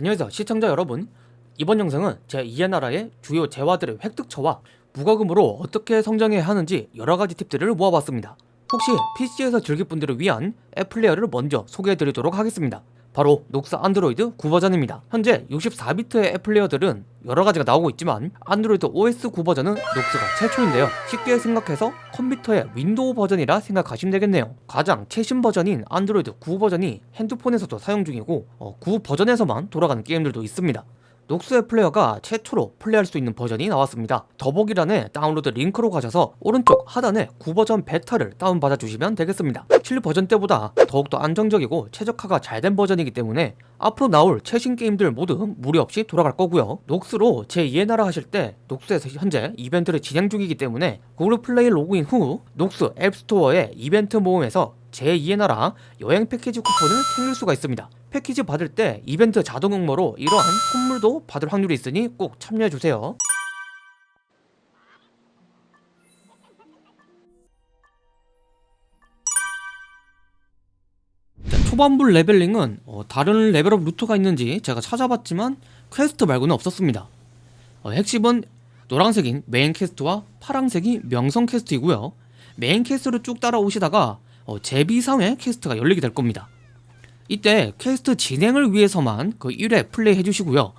안녕하세요 시청자 여러분. 이번 영상은 제 2의 나라의 주요 재화들의 획득처와 무과금으로 어떻게 성장해야 하는지 여러가지 팁들을 모아봤습니다. 혹시 PC에서 즐길 분들을 위한 앱 플레이어를 먼저 소개해드리도록 하겠습니다 바로 녹스 안드로이드 9버전입니다. 현재 64비트의 앱 플레이어들은 여러가지가 나오고 있지만 안드로이드 OS 9 버전은 녹스가 최초인데요. 쉽게 생각해서 컴퓨터의 윈도우 버전이라 생각하시면 되겠네요. 가장 최신 버전인 안드로이드 9 버전이 핸드폰에서도 사용 중이고 어, 9 버전에서만 돌아가는 게임들도 있습니다 녹스의 플레이어가 최초로 플레이할 수 있는 버전이 나왔습니다. 더보기란에 다운로드 링크로 가셔서 오른쪽 하단에 9버전 베타를 다운받아 주시면 되겠습니다. 7버전 때보다 더욱더 안정적이고 최적화가 잘 된 버전이기 때문에 앞으로 나올 최신 게임들 모두 무리 없이 돌아갈 거고요. 녹스로 제2의 나라 하실 때 녹스에서 현재 이벤트를 진행 중이기 때문에 구글 플레이 로그인 후 녹스 앱스토어의 이벤트 모음에서 제2의 나라 여행 패키지 쿠폰을 챙길 수가 있습니다. 패키지 받을 때 이벤트 자동 응모로 이러한 선물도 받을 확률이 있으니 꼭 참여해주세요. 초반부 leveling은 어, 다른 레벨업 루트가 있는지 제가 찾아봤지만 퀘스트 말고는 없었습니다. 어, 핵심은 노란색인 메인 퀘스트와 파란색이 명성 퀘스트이고요. 메인 퀘스트를 쭉 따라오시다가 어, 제비상회 퀘스트가 열리게 될 겁니다. 이때 퀘스트 진행을 위해서만 그 1회 플레이 해주시고요.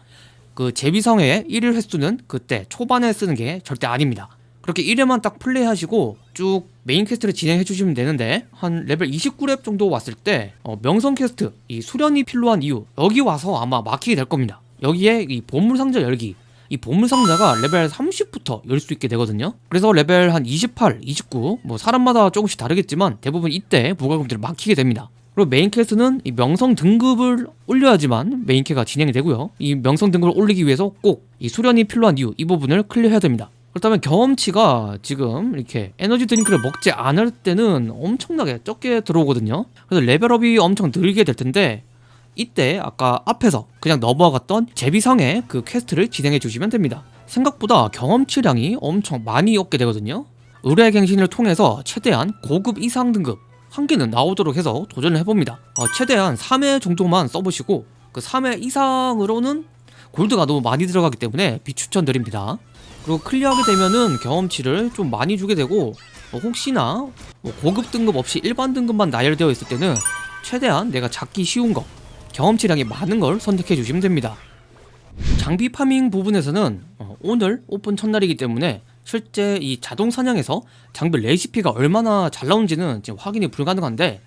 그 제비상회 1일 횟수는 그때 초반에 쓰는 게 절대 아닙니다. 그렇게 1회만 딱 플레이 하시고 쭉 메인 퀘스트를 진행해 주시면 되는데 한 레벨 29렙 정도 왔을 때 어, 명성 퀘스트 이 수련이 필요한 이유 여기 와서 아마 막히게 될 겁니다. 여기에 이 보물 상자 열기 이 보물 상자가 레벨 30부터 열 수 있게 되거든요 그래서 레벨 한 28, 29 뭐 사람마다 조금씩 다르겠지만 대부분 이때 무과금들은 막히게 됩니다 그리고 메인 퀘스트는 이 명성 등급을 올려야지만 메인 퀘가 진행이 되고요. 이 명성 등급을 올리기 위해서 꼭 이 수련이 필요한 이유 이 부분을 클리어해야 됩니다. 그렇다면 경험치가 지금 이렇게 에너지 드링크를 먹지 않을 때는 엄청나게 적게 들어오거든요. 그래서 레벨업이 엄청 늦게 될 텐데 이때 아까 앞에서 그냥 넘어갔던 제비상회 그 퀘스트를 진행해 주시면 됩니다. 생각보다 경험치량이 엄청 많이 얻게 되거든요. 의뢰 갱신을 통해서 최대한 고급 이상 등급 한 개는 나오도록 해서 도전을 해봅니다. 어, 최대한 3회 정도만 써보시고 그 3회 이상으로는 골드가 너무 많이 들어가기 때문에 비추천드립니다. 그리고 클리어하게 되면은 경험치를 좀 많이 주게 되고 뭐 혹시나 뭐 고급 등급 없이 일반 등급만 나열되어 있을 때는 최대한 내가 잡기 쉬운 거 경험치량이 많은 걸 선택해 주시면 됩니다. 장비 파밍 부분에서는 어, 오늘 오픈 첫날이기 때문에 실제 이 자동 사냥에서 장비 레시피가 얼마나 잘 나오는지는 지금 확인이 불가능한데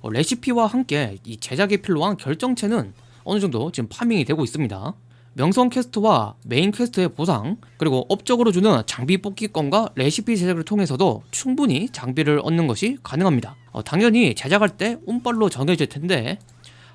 어, 레시피와 함께 이 제작에 필요한 결정체는 어느 정도 지금 파밍이 되고 있습니다. 명성 퀘스트와 메인 퀘스트의 보상 그리고 업적으로 주는 장비 뽑기권과 레시피 제작을 통해서도 충분히 장비를 얻는 것이 가능합니다. 어, 당연히 제작할 때 운빨로 정해질 텐데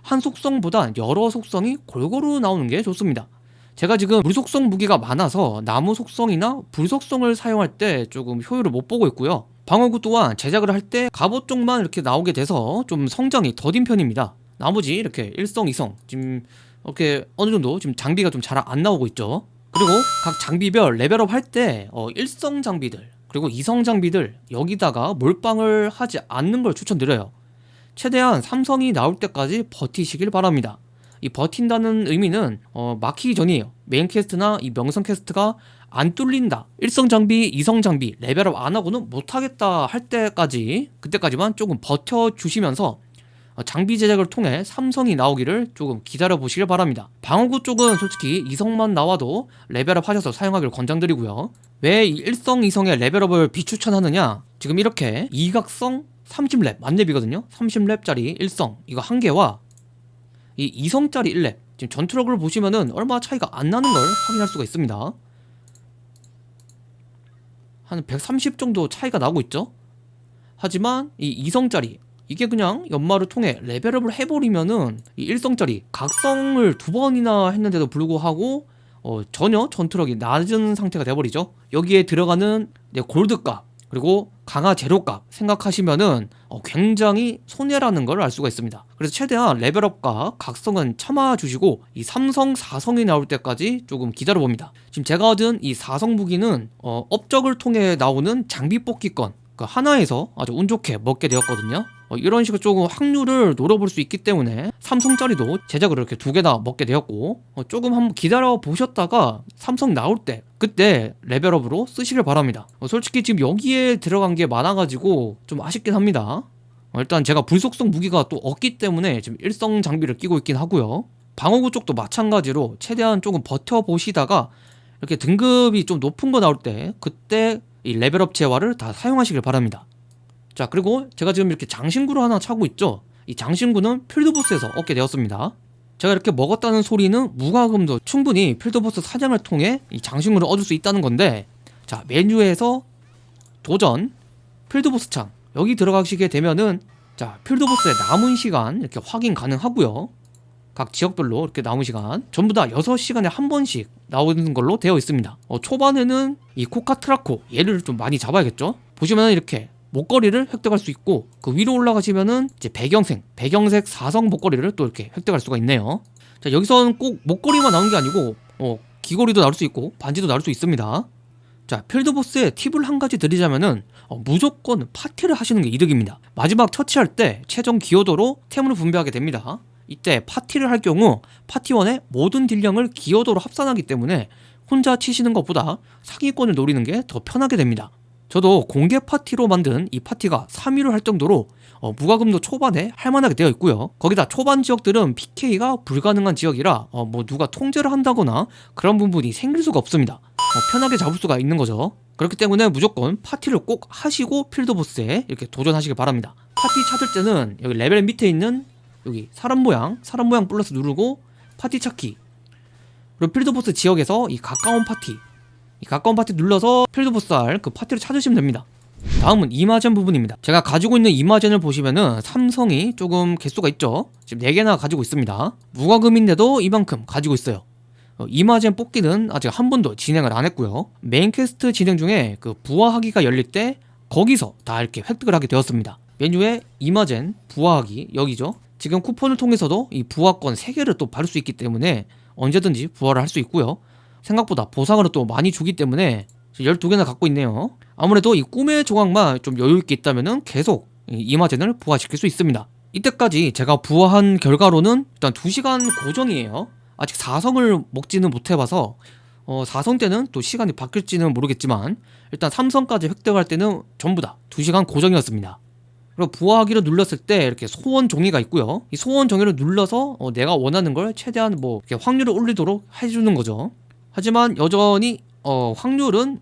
한 속성보다 여러 속성이 골고루 나오는 게 좋습니다 제가 지금 물속성 무기가 많아서 나무 속성이나 불 속성을 사용할 때 조금 효율을 못 보고 있고요. 방어구 또한 제작을 할 때 갑옷 쪽만 이렇게 나오게 돼서 좀 성장이 더딘 편입니다. 나머지 이렇게 1성, 2성 지금 이렇게 어느 정도 지금 장비가 좀 잘 안 나오고 있죠. 그리고 각 장비별 레벨업 할때 어, 1성 장비들 그리고 2성 장비들 여기다가 몰빵을 하지 않는 걸 추천드려요. 최대한 3성이 나올 때까지 버티시길 바랍니다 이 버틴다는 의미는 어, 막히기 전이에요. 메인 퀘스트나 이 명성 퀘스트가 안 뚫린다. 1성 장비, 2성 장비 레벨업 안 하고는 못하겠다 할 때까지 그때까지만 조금 버텨주시면서 어, 장비 제작을 통해 삼성이 나오기를 조금 기다려 보시길 바랍니다. 방어구 쪽은 솔직히 2성만 나와도 레벨업 하셔서 사용하기를 권장드리고요. 왜 1성, 2성의 레벨업을 비추천하느냐? 지금 이렇게 이각성 30렙 만렙이거든요? 30렙짜리 1성 이거 한 개와 이 2성짜리 1렙. 지금 전투력을 보시면은 얼마 차이가 안 나는 걸 확인할 수가 있습니다. 한 130 정도 차이가 나고 있죠? 하지만 이 2성짜리 이게 그냥 연마를 통해 레벨업을 해버리면은 이 1성짜리 각성을 두 번이나 했는데도 불구하고 어, 전혀 전투력이 낮은 상태가 돼버리죠? 여기에 들어가는 골드값 그리고 강화 재료값 생각하시면은 어, 굉장히 손해라는 걸 알 수가 있습니다. 그래서 최대한 레벨업과 각성은 참아주시고 이 삼성 4성이 나올 때까지 조금 기다려 봅니다. 지금 제가 얻은 이 4성 무기는 어, 업적을 통해 나오는 장비 뽑기권 그 하나에서 아주 운 좋게 먹게 되었거든요. 어, 이런 식으로 조금 확률을 노려볼 수 있기 때문에 삼성짜리도 제작을 이렇게 두 개나 먹게 되었고 어, 조금 한번 기다려 보셨다가 삼성 나올 때 그때 레벨업으로 쓰시길 바랍니다. 어, 솔직히 지금 여기에 들어간 게 많아가지고 좀 아쉽긴 합니다. 어, 일단 제가 불속성 무기가 또 없기 때문에 지금 일성 장비를 끼고 있긴 하고요. 방어구 쪽도 마찬가지로 최대한 조금 버텨보시다가 이렇게 등급이 좀 높은 거 나올 때 그때 이 레벨업 재화를 다 사용하시길 바랍니다. 자 그리고 제가 지금 이렇게 장신구를 하나 차고 있죠? 이 장신구는 필드보스에서 얻게 되었습니다 제가 이렇게 먹었다는 소리는 무과금도 충분히 필드보스 사냥을 통해 이 장신구를 얻을 수 있다는 건데 자 메뉴에서 도전 필드보스 창. 여기 들어가시게 되면은 자 필드보스의 남은 시간 이렇게 확인 가능하고요. 각 지역별로 이렇게 남은 시간. 전부 다 6시간에 한 번씩 나오는 걸로 되어 있습니다. 어, 초반에는 이 코카트라코 얘를 좀 많이 잡아야겠죠? 보시면 이렇게 목걸이를 획득할 수 있고 그 위로 올라가시면은 이제 배경색 배경색 사성 목걸이를 또 이렇게 획득할 수가 있네요. 자 여기서는 꼭 목걸이만 나오는 게 아니고 어, 귀걸이도 나올 수 있고 반지도 나올 수 있습니다. 자 필드 보스의 팁을 한 가지 드리자면은 어, 무조건 파티를 하시는 게 이득입니다. 마지막 처치할 때 최종 기여도로 템을 분배하게 됩니다. 이때 파티를 할 경우 파티원의 모든 딜량을 기여도로 합산하기 때문에 혼자 치시는 것보다 상위권을 노리는 게 더 편하게 됩니다 저도 공개 파티로 만든 이 파티가 3위를 할 정도로 어, 무과금도 초반에 할만하게 되어 있고요. 거기다 초반 지역들은 PK가 불가능한 지역이라 어, 뭐 누가 통제를 한다거나 그런 부분이 생길 수가 없습니다. 어, 편하게 잡을 수가 있는 거죠. 그렇기 때문에 무조건 파티를 꼭 하시고 필드보스에 이렇게 도전하시길 바랍니다. 파티 찾을 때는 여기 레벨 밑에 있는 여기 사람 모양 사람 모양 플러스 누르고 파티 찾기. 그리고 필드보스 지역에서 이 가까운 파티 이 가까운 파티 눌러서 필드 보스 할 그 파티를 찾으시면 됩니다. 다음은 이마젠 부분입니다. 제가 가지고 있는 이마젠을 보시면은 삼성이 조금 개수가 있죠? 지금 4개나 가지고 있습니다. 무과금인데도 이만큼 가지고 있어요. 어, 이마젠 뽑기는 아직 한 번도 진행을 안 했고요. 메인 퀘스트 진행 중에 그 부화하기가 열릴 때 거기서 다 이렇게 획득을 하게 되었습니다. 메뉴에 이마젠 부화하기 여기죠? 지금 쿠폰을 통해서도 이 부화권 3개를 또 받을 수 있기 때문에 언제든지 부화를 할 수 있고요 생각보다 보상으로 또 많이 주기 때문에 12개나 갖고 있네요. 아무래도 이 꿈의 조각만 좀 여유있게 있다면 계속 이 이마젠을 부화시킬 수 있습니다. 이때까지 제가 부화한 결과로는 일단 2시간 고정이에요. 아직 4성을 먹지는 못해봐서 어, 4성 때는 또 시간이 바뀔지는 모르겠지만 일단 3성까지 획득할 때는 전부 다 2시간 고정이었습니다. 그리고 부화하기를 눌렀을 때 이렇게 소원 종이가 있고요. 이 소원 종이를 눌러서 어, 내가 원하는 걸 최대한 뭐 이렇게 확률을 올리도록 해주는 거죠 하지만 여전히 어, 확률은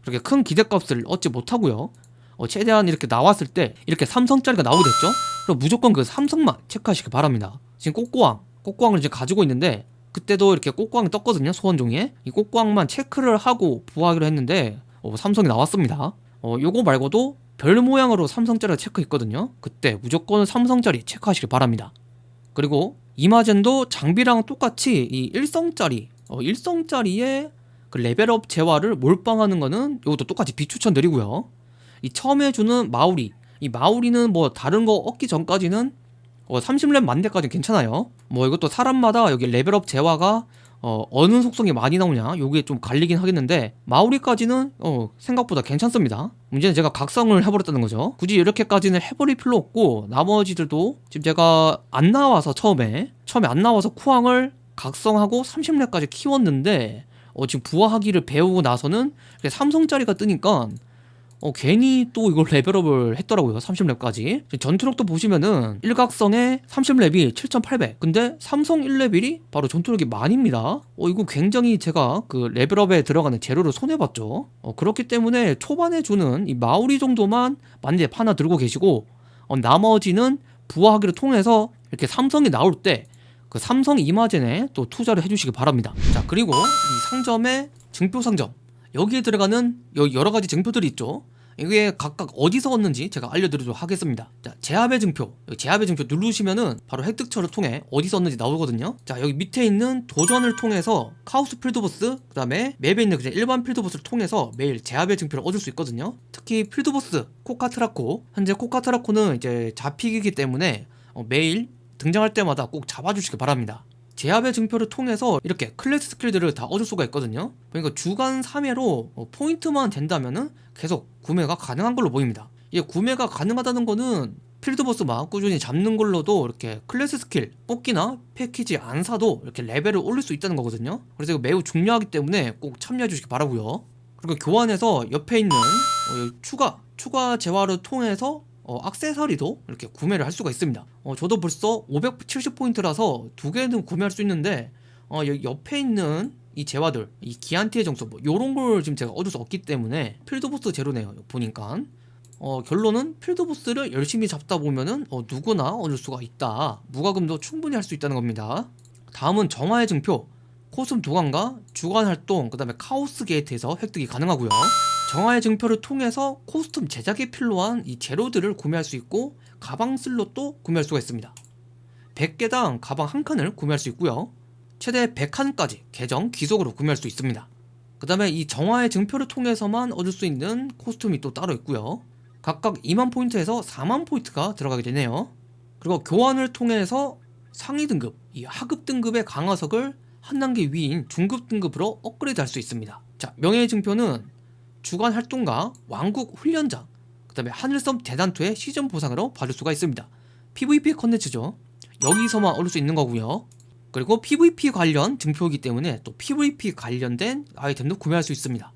그렇게 큰 기대값을 얻지 못하고요. 어, 최대한 이렇게 나왔을 때 이렇게 삼성짜리가 나오게 됐죠. 그럼 무조건 그 삼성만 체크하시기 바랍니다. 지금 꽃고왕 꽃고왕을 이제 가지고 있는데 그때도 이렇게 꽃고왕이 떴거든요 소원 종이에. 이 꽃고왕만 체크를 하고 부화하기로 했는데 어, 삼성이 나왔습니다. 어, 요거 말고도 별 모양으로 삼성짜리가 체크했거든요. 그때 무조건 삼성짜리 체크하시길 바랍니다. 그리고 이마젠도 장비랑 똑같이 이 일성짜리 어, 일성짜리의 그 레벨업 재화를 몰빵하는 거는 이것도 똑같이 비추천드리고요. 이 처음에 주는 마우리. 이 마우리는 뭐 다른 거 얻기 전까지는 어, 30렙 만대까지 괜찮아요. 뭐 이것도 사람마다 여기 레벨업 재화가 어, 어느 속성이 많이 나오냐 요게 좀 갈리긴 하겠는데 마우리까지는 어, 생각보다 괜찮습니다. 문제는 제가 각성을 해버렸다는 거죠. 굳이 이렇게까지는 해버릴 필요 없고 나머지들도 지금 제가 안 나와서 처음에 처음에 안 나와서 쿠앙을 각성하고 30렙까지 키웠는데 어, 지금 부화하기를 배우고 나서는 삼성짜리가 뜨니까 어, 괜히 또 이걸 레벨업을 했더라고요 30렙까지. 전투력도 보시면은 일각성에 30렙이 7800 근데 삼성 1레벨이 바로 전투력이 만입니다. 어, 이거 굉장히 제가 그 레벨업에 들어가는 재료를 손해봤죠. 어, 그렇기 때문에 초반에 주는 이 마우리 정도만 만렙 하나 들고 계시고 어, 나머지는 부화하기를 통해서 이렇게 삼성이 나올 때 그 삼성 이마젠에 또 투자를 해주시기 바랍니다. 자 그리고 이 상점의 증표 상점. 여기에 들어가는 여러 가지 증표들이 있죠. 이게 각각 어디서 얻는지 제가 알려드리도록 하겠습니다. 자 제압의 증표. 제압의 증표 누르시면은 바로 획득처를 통해 어디서 얻는지 나오거든요. 자 여기 밑에 있는 도전을 통해서 카오스 필드보스 그 다음에 맵에 있는 그냥 일반 필드보스를 통해서 매일 제압의 증표를 얻을 수 있거든요. 특히 필드보스 코카트라코. 현재 코카트라코는 이제 잡히기 때문에 어, 매일 등장할 때마다 꼭 잡아주시기 바랍니다. 제압의 증표를 통해서 이렇게 클래스 스킬들을 다 얻을 수가 있거든요. 그러니까 주간 3회로 포인트만 된다면 은 계속 구매가 가능한 걸로 보입니다. 이게 구매가 가능하다는 거는 필드보스만 꾸준히 잡는 걸로도 이렇게 클래스 스킬 뽑기나 패키지 안 사도 이렇게 레벨을 올릴 수 있다는 거거든요. 그래서 이거 매우 중요하기 때문에 꼭 참여해 주시기 바라고요. 그리고 교환해서 옆에 있는 어, 이 추가 추가 재화를 통해서 어, 악세사리도 이렇게 구매를 할 수가 있습니다. 어, 저도 벌써 570포인트라서 두 개는 구매할 수 있는데 어, 옆에 있는 이 재화들 이 기안티의 정수 뭐 요런 걸 지금 제가 얻을 수 없기 때문에 필드보스 제로네요 보니까. 어, 결론은 필드보스를 열심히 잡다 보면은 어, 누구나 얻을 수가 있다. 무과금도 충분히 할 수 있다는 겁니다. 다음은 정화의 증표. 코스튬 도감과 주간 활동 그 다음에 카오스 게이트에서 획득이 가능하고요 정화의 증표를 통해서 코스튬 제작에 필요한 이 재료들을 구매할 수 있고 가방 슬롯도 구매할 수가 있습니다. 100개당 가방 한 칸을 구매할 수 있고요. 최대 100칸까지 계정 귀속으로 구매할 수 있습니다. 그 다음에 이 정화의 증표를 통해서만 얻을 수 있는 코스튬이 또 따로 있고요. 각각 2만 포인트에서 4만 포인트가 들어가게 되네요. 그리고 교환을 통해서 상위 등급, 이 하급 등급의 강화석을 한 단계 위인 중급 등급으로 업그레이드 할 수 있습니다. 자 명예의 증표는 주간 활동과, 왕국 훈련장, 그 다음에 하늘섬 대단투의 시즌 보상으로 받을 수가 있습니다. PVP 컨텐츠죠. 여기서만 얻을 수 있는 거고요. 그리고 PVP 관련 증표이기 때문에 또 PVP 관련된 아이템도 구매할 수 있습니다.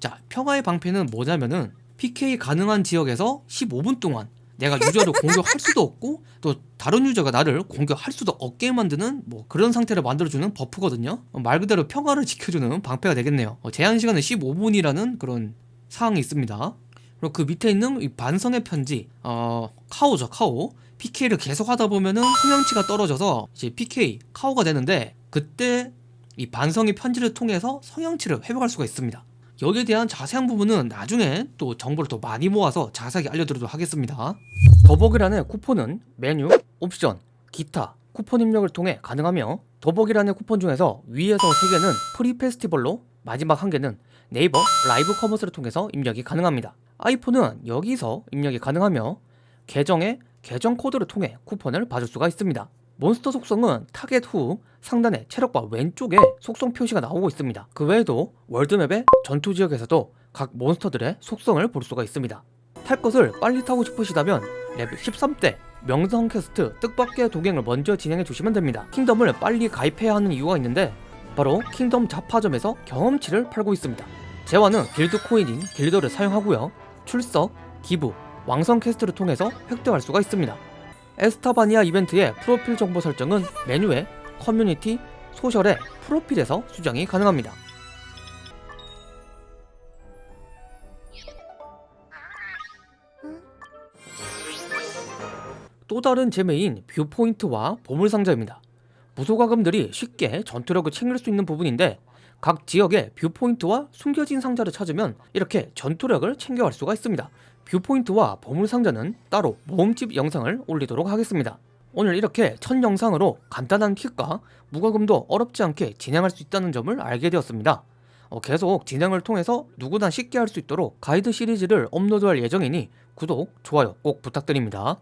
자 평화의 방패는 뭐냐면은 PK 가능한 지역에서 15분 동안 내가 유저를 공격할 수도 없고 또 다른 유저가 나를 공격할 수도 없게 만드는 뭐 그런 상태를 만들어주는 버프거든요. 어, 말 그대로 평화를 지켜주는 방패가 되겠네요. 어, 제한시간은 15분이라는 그런 사항이 있습니다. 그리고 그 밑에 있는 이 반성의 편지 어 카오죠 카오. PK를 계속 하다 보면은 성향치가 떨어져서 이제 PK 카오가 되는데 그때 이 반성의 편지를 통해서 성향치를 회복할 수가 있습니다 여기에 대한 자세한 부분은 나중에 또 정보를 더 많이 모아서 자세하게 알려드리도록 하겠습니다. 더보기란의 쿠폰은 메뉴, 옵션, 기타, 쿠폰 입력을 통해 가능하며 더보기란의 쿠폰 중에서 위에서 3개는 프리 페스티벌로 마지막 1개는 네이버 라이브 커머스를 통해서 입력이 가능합니다. 아이폰은 여기서 입력이 가능하며 계정의 계정 코드를 통해 쿠폰을 받을 수가 있습니다 몬스터 속성은 타겟 후 상단의 체력바 왼쪽에 속성 표시가 나오고 있습니다. 그 외에도 월드맵의 전투 지역에서도 각 몬스터들의 속성을 볼 수가 있습니다. 탈 것을 빨리 타고 싶으시다면 레벨 13 때 명성 퀘스트 뜻밖의 도갱을 먼저 진행해 주시면 됩니다. 킹덤을 빨리 가입해야 하는 이유가 있는데 바로 킹덤 잡화점에서 경험치를 팔고 있습니다. 재화는 길드 코인인 길더를 사용하고요. 출석, 기부, 왕성 퀘스트를 통해서 획득할 수가 있습니다. 에스타바니아 이벤트의 프로필 정보 설정은 메뉴에 커뮤니티, 소셜의 프로필에서 수정이 가능합니다. 또 다른 재미인 뷰포인트와 보물상자입니다. 무소과금들이 쉽게 전투력을 챙길 수 있는 부분인데 각 지역의 viewpoint와 숨겨진 상자를 찾으면 이렇게 전투력을 챙겨갈 수가 있습니다. viewpoint와 보물상자는 따로 모음집 영상을 올리도록 하겠습니다. 오늘 이렇게 첫 영상으로 간단한 팁과 무과금도 어렵지 않게 진행할 수 있다는 점을 알게 되었습니다. 어, 계속 진행을 통해서 누구나 쉽게 할 수 있도록 가이드 시리즈를 업로드할 예정이니 구독, 좋아요 꼭 부탁드립니다.